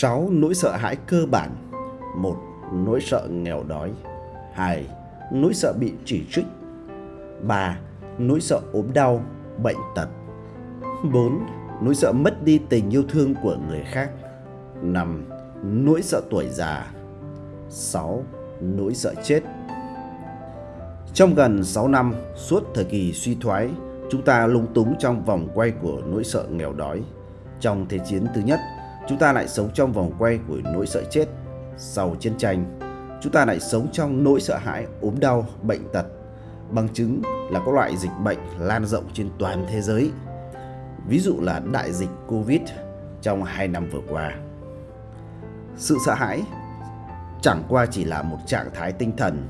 6. Nỗi sợ hãi cơ bản 1. Nỗi sợ nghèo đói 2. Nỗi sợ bị chỉ trích 3. Nỗi sợ ốm đau, bệnh tật 4. Nỗi sợ mất đi tình yêu thương của người khác 5. Nỗi sợ tuổi già 6. Nỗi sợ chết Trong gần 6 năm, suốt thời kỳ suy thoái, chúng ta lung túng trong vòng quay của nỗi sợ nghèo đói. Trong Thế chiến thứ nhất, chúng ta lại sống trong vòng quay của nỗi sợ chết. Sau chiến tranh, chúng ta lại sống trong nỗi sợ hãi ốm đau, bệnh tật. Bằng chứng là các loại dịch bệnh lan rộng trên toàn thế giới. Ví dụ là đại dịch Covid trong 2 năm vừa qua. Sự sợ hãi chẳng qua chỉ là một trạng thái tinh thần.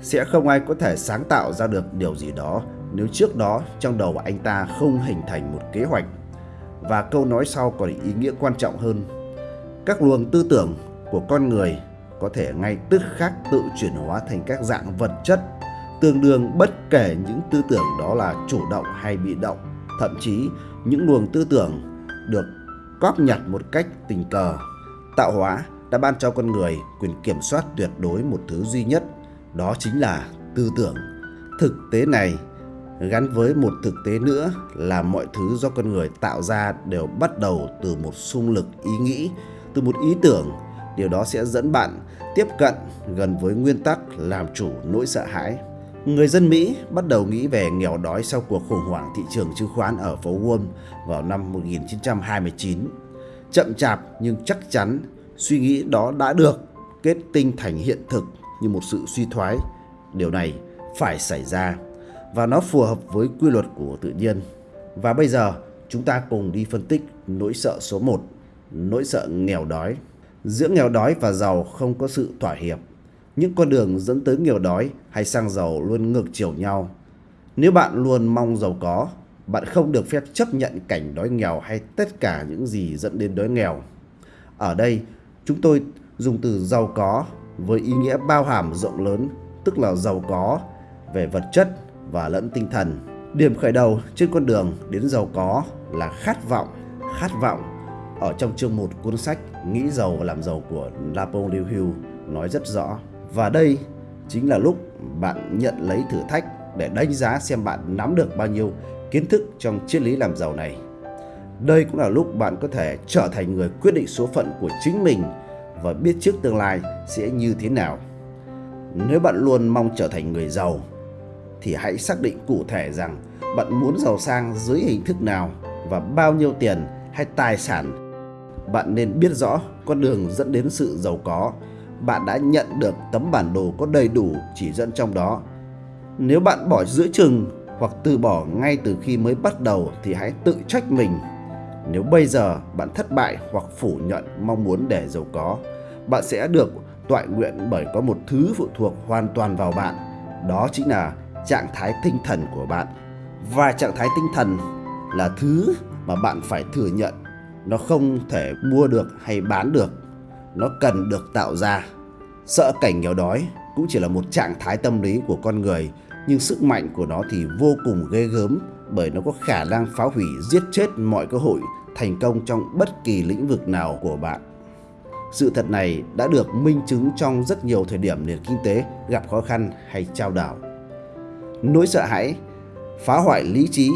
Sẽ không ai có thể sáng tạo ra được điều gì đó nếu trước đó trong đầu anh ta không hình thành một kế hoạch. Và câu nói sau còn ý nghĩa quan trọng hơn. Các luồng tư tưởng của con người có thể ngay tức khắc tự chuyển hóa thành các dạng vật chất, tương đương bất kể những tư tưởng đó là chủ động hay bị động thậm chí, những luồng tư tưởng được cóp nhặt một cách tình cờ, tạo hóa đã ban cho con người quyền kiểm soát tuyệt đối một thứ duy nhất, đó chính là tư tưởng thực tế này gắn với một thực tế nữa là mọi thứ do con người tạo ra đều bắt đầu từ một xung lực ý nghĩ từ một ý tưởng điều đó sẽ dẫn bạn tiếp cận gần với nguyên tắc làm chủ nỗi sợ hãi người dân Mỹ bắt đầu nghĩ về nghèo đói sau cuộc khủng hoảng thị trường chứng khoán ở phố Wall vào năm 1929. Chậm chạp nhưng chắc chắn, suy nghĩ đó đã được kết tinh thành hiện thực như một sự suy thoái. Điều này phải xảy ra và nó phù hợp với quy luật của tự nhiên. Và bây giờ chúng ta cùng đi phân tích nỗi sợ số 1, nỗi sợ nghèo đói. Giữa nghèo đói và giàu không có sự thỏa hiệp. Những con đường dẫn tới nghèo đói hay sang giàu luôn ngược chiều nhau. Nếu bạn luôn mong giàu có, bạn không được phép chấp nhận cảnh đói nghèo hay tất cả những gì dẫn đến đói nghèo. Ở đây, chúng tôi dùng từ giàu có với ý nghĩa bao hàm rộng lớn, tức là giàu có về vật chất và lẫn tinh thần. Điểm khởi đầu trên con đường đến giàu có là khát vọng, khát vọng. Ở trong chương 1 cuốn sách Nghĩ giàu và làm giàu của Napoleon Hill nói rất rõ. Và đây chính là lúc bạn nhận lấy thử thách để đánh giá xem bạn nắm được bao nhiêu kiến thức trong triết lý làm giàu này. Đây cũng là lúc bạn có thể trở thành người quyết định số phận của chính mình và biết trước tương lai sẽ như thế nào. Nếu bạn luôn mong trở thành người giàu thì hãy xác định cụ thể rằng bạn muốn giàu sang dưới hình thức nào và bao nhiêu tiền hay tài sản. Bạn nên biết rõ con đường dẫn đến sự giàu có. Bạn đã nhận được tấm bản đồ có đầy đủ chỉ dẫn trong đó. Nếu bạn bỏ giữa chừng hoặc từ bỏ ngay từ khi mới bắt đầu thì hãy tự trách mình. Nếu bây giờ bạn thất bại hoặc phủ nhận mong muốn để giàu có, bạn sẽ được toại nguyện bởi có một thứ phụ thuộc hoàn toàn vào bạn. Đó chính là trạng thái tinh thần của bạn. Và trạng thái tinh thần là thứ mà bạn phải thừa nhận. Nó không thể mua được hay bán được. Nó cần được tạo ra. Sợ cảnh nghèo đói cũng chỉ là một trạng thái tâm lý của con người, nhưng sức mạnh của nó thì vô cùng ghê gớm bởi nó có khả năng phá hủy, giết chết mọi cơ hội, thành công trong bất kỳ lĩnh vực nào của bạn. Sự thật này đã được minh chứng trong rất nhiều thời điểm nền kinh tế gặp khó khăn hay trao đảo. Nỗi sợ hãi phá hoại lý trí,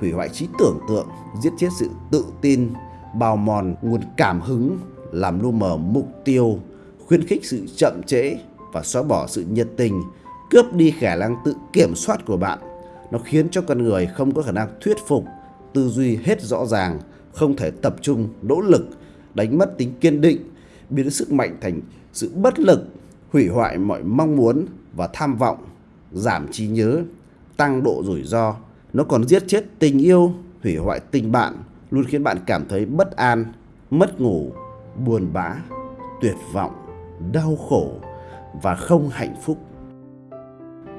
hủy hoại trí tưởng tượng, giết chết sự tự tin, bào mòn nguồn cảm hứng, làm lu mờ mục tiêu, khuyến khích sự chậm trễ và xóa bỏ sự nhiệt tình, cướp đi khả năng tự kiểm soát của bạn. Nó khiến cho con người không có khả năng thuyết phục, tư duy hết rõ ràng, không thể tập trung, nỗ lực, đánh mất tính kiên định, biến sức mạnh thành sự bất lực, hủy hoại mọi mong muốn và tham vọng, giảm trí nhớ, tăng độ rủi ro. Nó còn giết chết tình yêu, hủy hoại tình bạn, luôn khiến bạn cảm thấy bất an, mất ngủ, buồn bã, tuyệt vọng, đau khổ và không hạnh phúc.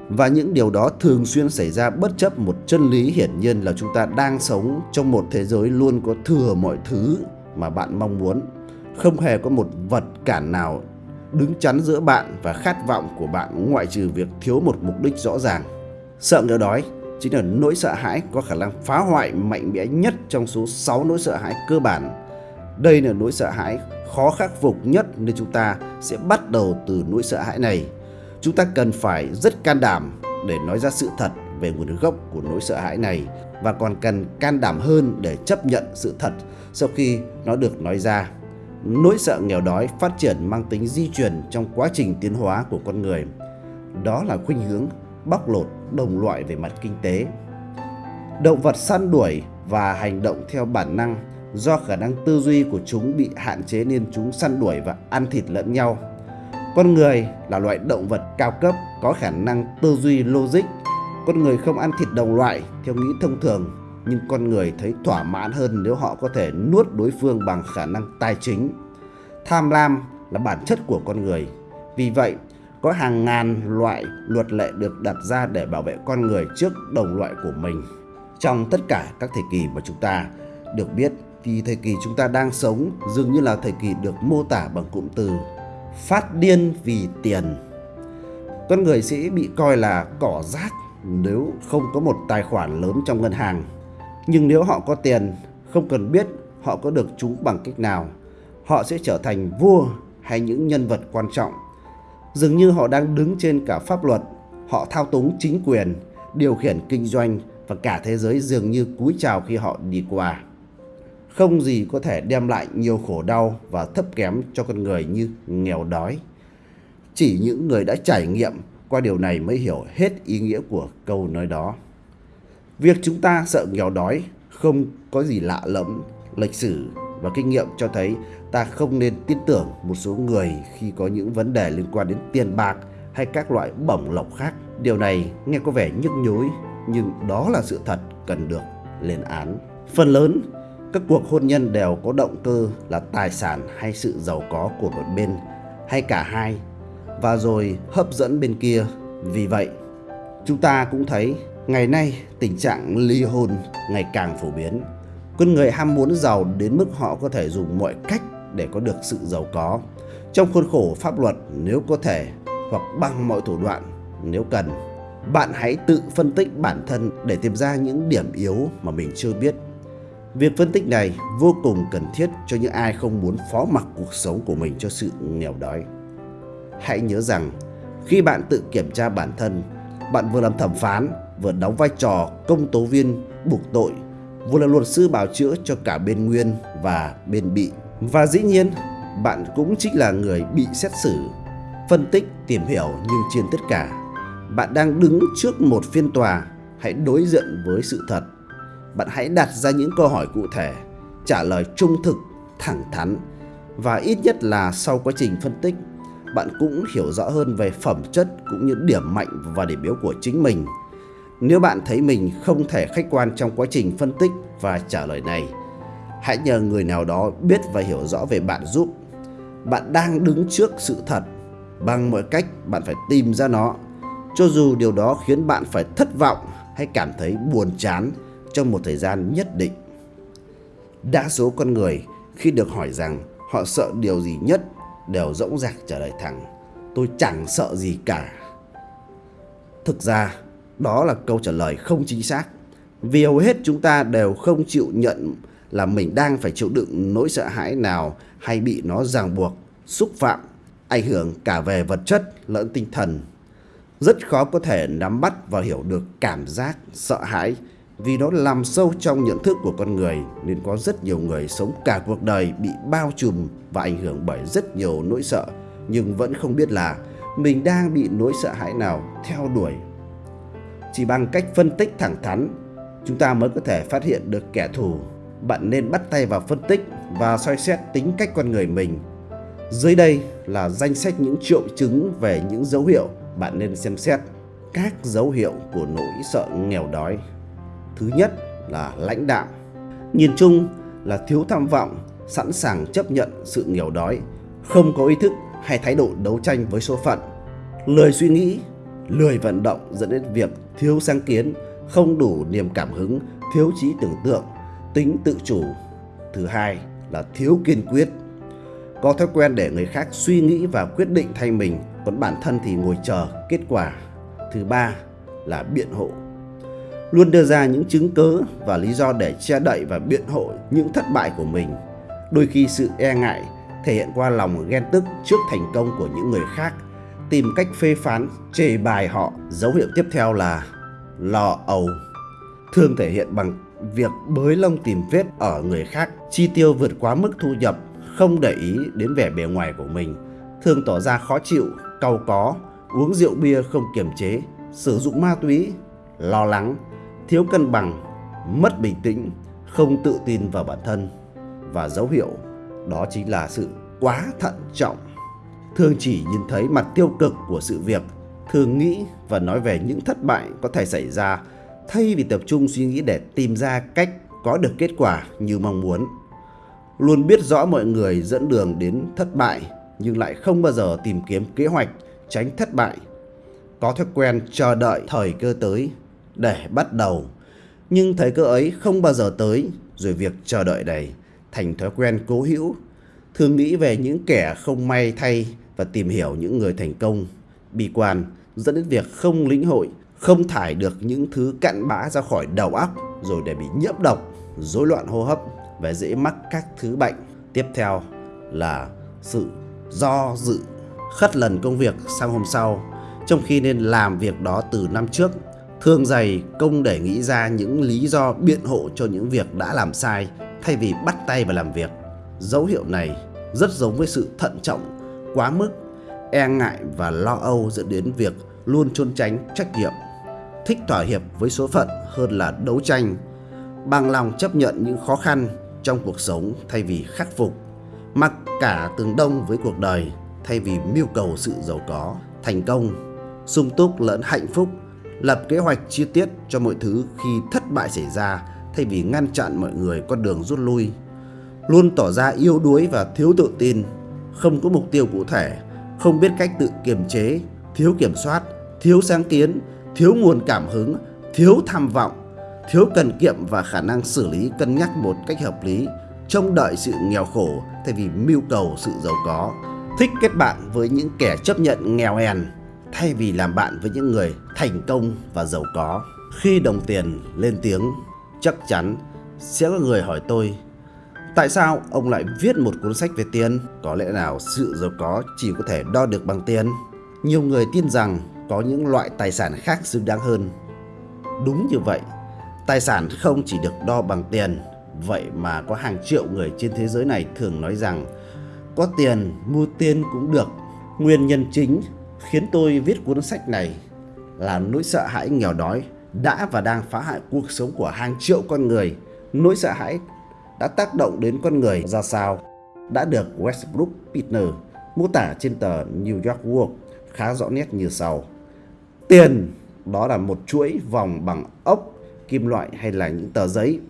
Và những điều đó thường xuyên xảy ra bất chấp một chân lý hiển nhiên là chúng ta đang sống trong một thế giới luôn có thừa mọi thứ mà bạn mong muốn. Không hề có một vật cản nào đứng chắn giữa bạn và khát vọng của bạn ngoại trừ việc thiếu một mục đích rõ ràng. Sợ nghèo đói chính là nỗi sợ hãi có khả năng phá hoại mạnh mẽ nhất trong số 6 nỗi sợ hãi cơ bản. Đây là nỗi sợ hãi khó khắc phục nhất nên chúng ta sẽ bắt đầu từ nỗi sợ hãi này. Chúng ta cần phải rất can đảm để nói ra sự thật về nguồn gốc của nỗi sợ hãi này và còn cần can đảm hơn để chấp nhận sự thật sau khi nó được nói ra. Nỗi sợ nghèo đói phát triển mang tính di truyền trong quá trình tiến hóa của con người. Đó là khuynh hướng bóc lột đồng loại về mặt kinh tế. Động vật săn đuổi và hành động theo bản năng do khả năng tư duy của chúng bị hạn chế nên chúng săn đuổi và ăn thịt lẫn nhau. Con người là loại động vật cao cấp có khả năng tư duy logic. Con người không ăn thịt đồng loại theo nghĩ thông thường, nhưng con người thấy thỏa mãn hơn nếu họ có thể nuốt đối phương bằng khả năng tài chính. Tham lam là bản chất của con người. Vì vậy, có hàng ngàn loại luật lệ được đặt ra để bảo vệ con người trước đồng loại của mình. Trong tất cả các thời kỳ mà chúng ta được biết thì thời kỳ chúng ta đang sống dường như là thời kỳ được mô tả bằng cụm từ phát điên vì tiền. Con người sẽ bị coi là cỏ rác nếu không có một tài khoản lớn trong ngân hàng. Nhưng nếu họ có tiền, không cần biết họ có được chúng bằng cách nào, họ sẽ trở thành vua hay những nhân vật quan trọng. Dường như họ đang đứng trên cả pháp luật, họ thao túng chính quyền, điều khiển kinh doanh và cả thế giới dường như cúi chào khi họ đi qua. Không gì có thể đem lại nhiều khổ đau và thấp kém cho con người như nghèo đói. Chỉ những người đã trải nghiệm qua điều này mới hiểu hết ý nghĩa của câu nói đó. Việc chúng ta sợ nghèo đói không có gì lạ lẫm, lịch sử và kinh nghiệm cho thấy ta không nên tin tưởng một số người khi có những vấn đề liên quan đến tiền bạc hay các loại bổng lộc khác. Điều này nghe có vẻ nhức nhối nhưng đó là sự thật cần được lên án. Phần lớn các cuộc hôn nhân đều có động cơ là tài sản hay sự giàu có của một bên hay cả hai và rồi hấp dẫn bên kia. Vì vậy, chúng ta cũng thấy ngày nay tình trạng ly hôn ngày càng phổ biến. Con người ham muốn giàu đến mức họ có thể dùng mọi cách để có được sự giàu có trong khuôn khổ pháp luật nếu có thể hoặc bằng mọi thủ đoạn nếu cần. Bạn hãy tự phân tích bản thân để tìm ra những điểm yếu mà mình chưa biết Việc phân tích này vô cùng cần thiết cho những ai không muốn phó mặc cuộc sống của mình cho sự nghèo đói. Hãy nhớ rằng, khi bạn tự kiểm tra bản thân, bạn vừa làm thẩm phán, vừa đóng vai trò công tố viên buộc tội, vừa là luật sư bảo chữa cho cả bên nguyên và bên bị. Và dĩ nhiên, bạn cũng chính là người bị xét xử, phân tích, tìm hiểu nhưng trên tất cả, bạn đang đứng trước một phiên tòa, hãy đối diện với sự thật bạn hãy đặt ra những câu hỏi cụ thể, trả lời trung thực, thẳng thắn và ít nhất là sau quá trình phân tích, bạn cũng hiểu rõ hơn về phẩm chất cũng như điểm mạnh và điểm yếu của chính mình. Nếu bạn thấy mình không thể khách quan trong quá trình phân tích và trả lời này, hãy nhờ người nào đó biết và hiểu rõ về bạn giúp. Bạn đang đứng trước sự thật, bằng mọi cách bạn phải tìm ra nó, cho dù điều đó khiến bạn phải thất vọng hay cảm thấy buồn chán trong một thời gian nhất định. Đa số con người khi được hỏi rằng họ sợ điều gì nhất đều dõng dạc trả lời thẳng tôi chẳng sợ gì cả. Thực ra đó là câu trả lời không chính xác vì hầu hết chúng ta đều không chịu nhận là mình đang phải chịu đựng nỗi sợ hãi nào hay bị nó ràng buộc, xúc phạm, ảnh hưởng cả về vật chất lẫn tinh thần. Rất khó có thể nắm bắt và hiểu được cảm giác sợ hãi vì nó làm sâu trong nhận thức của con người nên có rất nhiều người sống cả cuộc đời bị bao trùm và ảnh hưởng bởi rất nhiều nỗi sợ nhưng vẫn không biết là mình đang bị nỗi sợ hãi nào theo đuổi. Chỉ bằng cách phân tích thẳng thắn, chúng ta mới có thể phát hiện được kẻ thù. Bạn nên bắt tay vào phân tích và soi xét tính cách con người mình. Dưới đây là danh sách những triệu chứng về những dấu hiệu bạn nên xem xét. Các dấu hiệu của nỗi sợ nghèo đói Thứ nhất là lãnh đạm. Nhìn chung là thiếu tham vọng, sẵn sàng chấp nhận sự nghèo đói, không có ý thức hay thái độ đấu tranh với số phận, lười suy nghĩ, lười vận động dẫn đến việc thiếu sáng kiến, không đủ niềm cảm hứng, thiếu trí tưởng tượng, tính tự chủ. Thứ hai là thiếu kiên quyết, có thói quen để người khác suy nghĩ và quyết định thay mình, còn bản thân thì ngồi chờ kết quả. Thứ ba là biện hộ, luôn đưa ra những chứng cớ và lý do để che đậy và biện hộ những thất bại của mình. Đôi khi sự e ngại thể hiện qua lòng ghen tức trước thành công của những người khác, tìm cách phê phán, chê bài họ. Dấu hiệu tiếp theo là lo âu, thường thể hiện bằng việc bới lông tìm vết ở người khác, chi tiêu vượt quá mức thu nhập, không để ý đến vẻ bề ngoài của mình, thường tỏ ra khó chịu, cau có, uống rượu bia không kiềm chế, sử dụng ma túy, lo lắng, thiếu cân bằng, mất bình tĩnh, không tự tin vào bản thân và dấu hiệu đó chính là sự quá thận trọng. Thường chỉ nhìn thấy mặt tiêu cực của sự việc, thường nghĩ và nói về những thất bại có thể xảy ra thay vì tập trung suy nghĩ để tìm ra cách có được kết quả như mong muốn. Luôn biết rõ mọi người dẫn đường đến thất bại nhưng lại không bao giờ tìm kiếm kế hoạch tránh thất bại. Có thói quen chờ đợi thời cơ tới để bắt đầu. Nhưng thời cơ ấy không bao giờ tới rồi việc chờ đợi này thành thói quen cố hữu. Thường nghĩ về những kẻ không may thay và tìm hiểu những người thành công. Bi quan dẫn đến việc không lĩnh hội, không thải được những thứ cặn bã ra khỏi đầu óc rồi để bị nhiễm độc, rối loạn hô hấp và dễ mắc các thứ bệnh. Tiếp theo là sự do dự khất lần công việc sang hôm sau trong khi nên làm việc đó từ năm trước thường dày công để nghĩ ra những lý do biện hộ cho những việc đã làm sai thay vì bắt tay vào làm việc dấu hiệu này rất giống với sự thận trọng quá mức e ngại và lo âu dẫn đến việc luôn trốn tránh trách nhiệm thích thỏa hiệp với số phận hơn là đấu tranh bằng lòng chấp nhận những khó khăn trong cuộc sống thay vì khắc phục mặc cả tường đông với cuộc đời thay vì mưu cầu sự giàu có, thành công, sung túc lẫn hạnh phúc, lập kế hoạch chi tiết cho mọi thứ khi thất bại xảy ra thay vì ngăn chặn mọi người con đường rút lui. Luôn tỏ ra yếu đuối và thiếu tự tin, không có mục tiêu cụ thể, không biết cách tự kiềm chế, thiếu kiểm soát, thiếu sáng kiến, thiếu nguồn cảm hứng, thiếu tham vọng, thiếu cần kiệm và khả năng xử lý cân nhắc một cách hợp lý, trông đợi sự nghèo khổ thay vì mưu cầu sự giàu có thích kết bạn với những kẻ chấp nhận nghèo hèn thay vì làm bạn với những người thành công và giàu có. Khi đồng tiền lên tiếng, chắc chắn sẽ có người hỏi tôi Tại sao ông lại viết một cuốn sách về tiền? Có lẽ nào sự giàu có chỉ có thể đo được bằng tiền? Nhiều người tin rằng có những loại tài sản khác xứng đáng hơn. Đúng như vậy, tài sản không chỉ được đo bằng tiền, vậy mà có hàng triệu người trên thế giới này thường nói rằng có tiền mua tiền cũng được. Nguyên nhân chính khiến tôi viết cuốn sách này là nỗi sợ hãi nghèo đói đã và đang phá hại cuộc sống của hàng triệu con người. Nỗi sợ hãi đã tác động đến con người ra sao đã được Westbrook Pitner mô tả trên tờ New York World khá rõ nét như sau. Tiền đó là một chuỗi vòng bằng ốc, kim loại hay là những tờ giấy.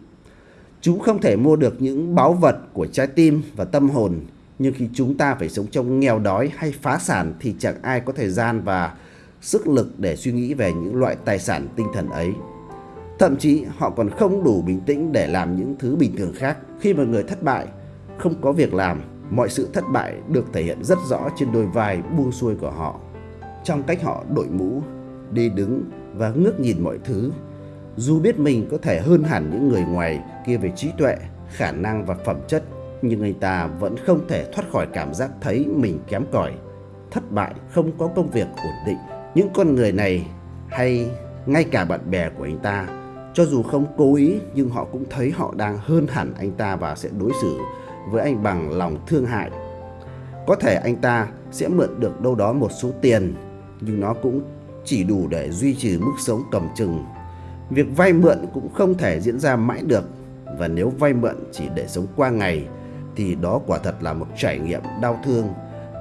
Chúng không thể mua được những báu vật của trái tim và tâm hồn nhưng khi chúng ta phải sống trong nghèo đói hay phá sản thì chẳng ai có thời gian và sức lực để suy nghĩ về những loại tài sản tinh thần ấy. Thậm chí họ còn không đủ bình tĩnh để làm những thứ bình thường khác. Khi một người thất bại, không có việc làm, mọi sự thất bại được thể hiện rất rõ trên đôi vai buông xuôi của họ. Trong cách họ đội mũ, đi đứng và ngước nhìn mọi thứ. Dù biết mình có thể hơn hẳn những người ngoài kia về trí tuệ, khả năng và phẩm chất nhưng anh ta vẫn không thể thoát khỏi cảm giác thấy mình kém cỏi, thất bại, không có công việc ổn định. Những con người này hay ngay cả bạn bè của anh ta, cho dù không cố ý nhưng họ cũng thấy họ đang hơn hẳn anh ta và sẽ đối xử với anh bằng lòng thương hại. Có thể anh ta sẽ mượn được đâu đó một số tiền, nhưng nó cũng chỉ đủ để duy trì mức sống cầm chừng. Việc vay mượn cũng không thể diễn ra mãi được và nếu vay mượn chỉ để sống qua ngày thì đó quả thật là một trải nghiệm đau thương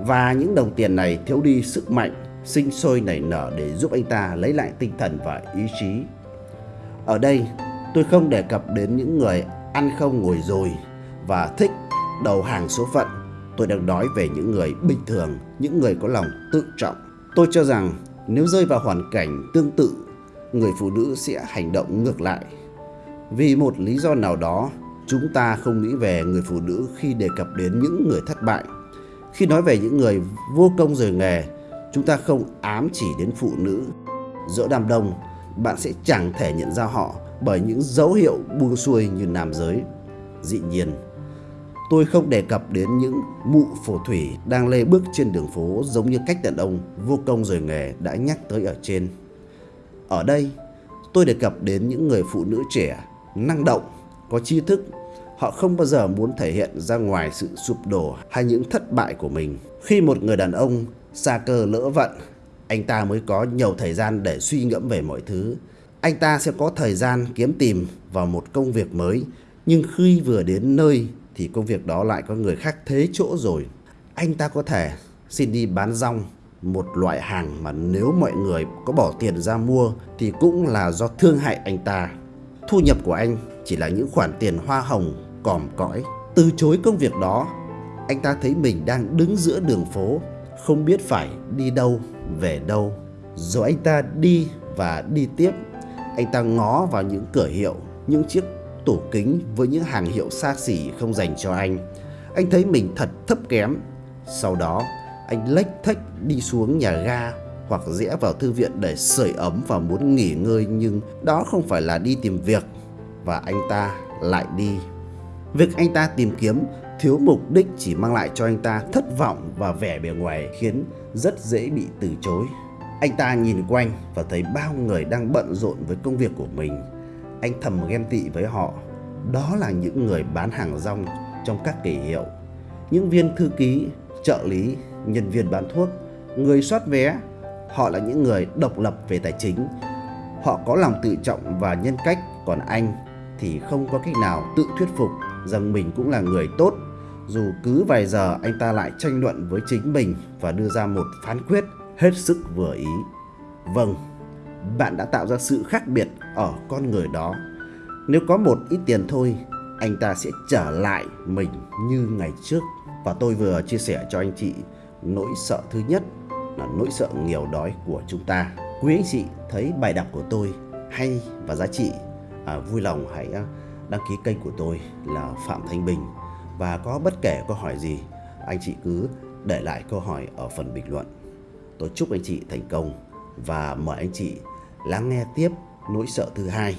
và những đồng tiền này thiếu đi sức mạnh sinh sôi nảy nở để giúp anh ta lấy lại tinh thần và ý chí. Ở đây, tôi không đề cập đến những người ăn không ngồi rồi và thích đầu hàng số phận. Tôi đang nói về những người bình thường, những người có lòng tự trọng. Tôi cho rằng nếu rơi vào hoàn cảnh tương tự, người phụ nữ sẽ hành động ngược lại. Vì một lý do nào đó, chúng ta không nghĩ về người phụ nữ khi đề cập đến những người thất bại. Khi nói về những người vô công rời nghề, chúng ta không ám chỉ đến phụ nữ. Giữa đám đông, bạn sẽ chẳng thể nhận ra họ bởi những dấu hiệu buông xuôi như nam giới. Dĩ nhiên, Tôi không đề cập đến những mụ phổ thủy đang lê bước trên đường phố giống như cách đàn ông vô công rồi nghề đã nhắc tới ở trên. Ở đây, tôi đề cập đến những người phụ nữ trẻ, năng động, có tri thức. Họ không bao giờ muốn thể hiện ra ngoài sự sụp đổ hay những thất bại của mình. Khi một người đàn ông xa cơ lỡ vận, anh ta mới có nhiều thời gian để suy ngẫm về mọi thứ. Anh ta sẽ có thời gian kiếm tìm vào một công việc mới, nhưng khi vừa đến nơi thì công việc đó lại có người khác thế chỗ rồi. Anh ta có thể xin đi bán rong, một loại hàng mà nếu mọi người có bỏ tiền ra mua thì cũng là do thương hại anh ta. Thu nhập của anh chỉ là những khoản tiền hoa hồng còm cõi. Từ chối công việc đó, anh ta thấy mình đang đứng giữa đường phố, không biết phải đi đâu, về đâu. Rồi anh ta đi và đi tiếp. Anh ta ngó vào những cửa hiệu, những chiếc tủ kính với những hàng hiệu xa xỉ không dành cho anh. Anh thấy mình thật thấp kém. Sau đó, anh lách thách đi xuống nhà ga hoặc rẽ vào thư viện để sưởi ấm và muốn nghỉ ngơi nhưng đó không phải là đi tìm việc và anh ta lại đi. Việc anh ta tìm kiếm thiếu mục đích chỉ mang lại cho anh ta thất vọng và vẻ bề ngoài khiến rất dễ bị từ chối. Anh ta nhìn quanh và thấy bao người đang bận rộn với công việc của mình. Anh thầm ghen tị với họ. Đó là những người bán hàng rong trong các kỳ hiệu, những viên thư ký, trợ lý, nhân viên bán thuốc, người soát vé. Họ là những người độc lập về tài chính. Họ có lòng tự trọng và nhân cách, còn anh thì không có cách nào tự thuyết phục rằng mình cũng là người tốt. Dù cứ vài giờ anh ta lại tranh luận với chính mình và đưa ra một phán quyết hết sức vừa ý. Vâng, bạn đã tạo ra sự khác biệt ở con người đó. Nếu có một ít tiền thôi, anh ta sẽ trở lại mình như ngày trước. Và tôi vừa chia sẻ cho anh chị nỗi sợ thứ nhất là nỗi sợ nghèo đói của chúng ta. Quý anh chị thấy bài đọc của tôi hay và giá trị, à, vui lòng hãy à, đăng ký kênh của tôi là Phạm Thanh Bình. Và có bất kể câu hỏi gì, anh chị cứ để lại câu hỏi ở phần bình luận. Tôi chúc anh chị thành công và mời anh chị lắng nghe tiếp nỗi sợ thứ hai